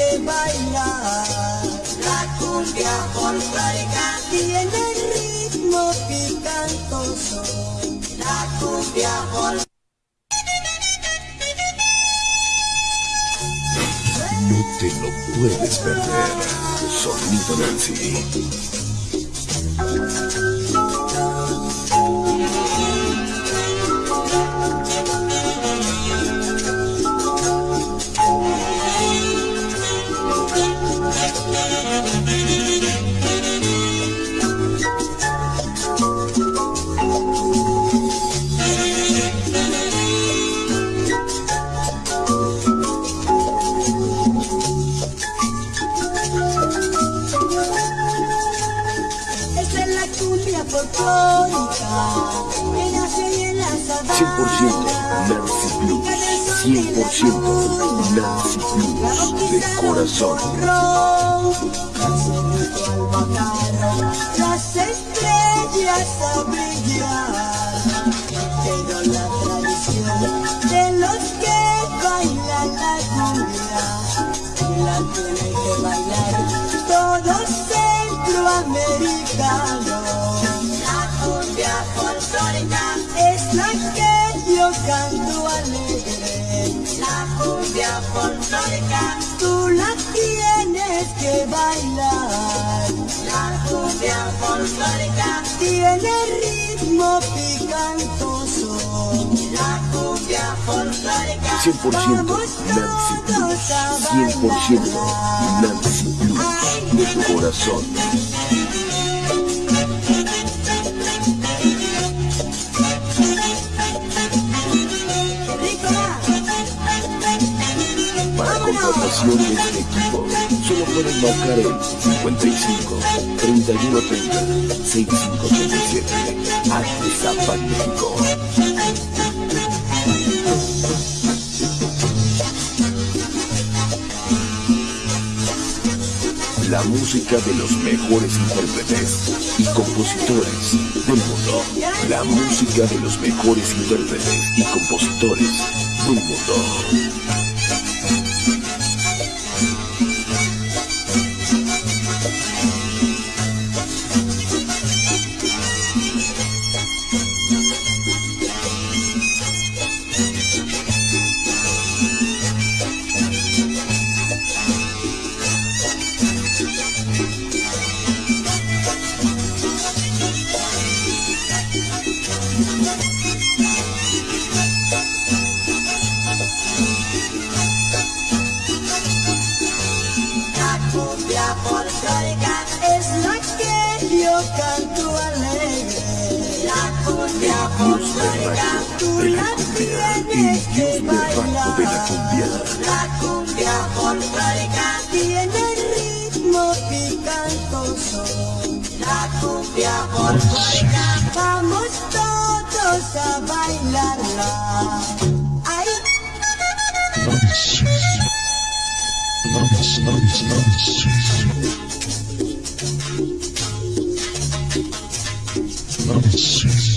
que bailar. La cumbia folclórica tiene ritmo picantoso. La cumbia folclórica. No te lo puedes perder. Sonido Nancy. Cumbia folclórica que nace en la 100% Nancy Blues. 100% Nancy Blues. De corazón. Las estrellas a brillar, pero la tradición de los que bailan la cumbia, la tienen que bailar todos centroamericanos. La que yo canto alegre, La cumbia folclórica. tú la tienes que bailar. La cumbia folclórica. Tiene ritmo picantoso. La cumbia folclórica. 100% Nancy Blues. 100% Nancy Blues. De corazón. Contratación de este equipo, solo pueden marcar el 55 31 30 65 37. Artesapan México. La música de los mejores intérpretes y compositores del mundo. La música de los mejores intérpretes y compositores del mundo. Cumbia folclórica. Es la que yo canto alegre. La cumbia folclórica. de la de la cumbia. La cumbia folclórica. Tiene ritmo picantoso. La cumbia folclórica. Vamos todos a bailarla. Let me see.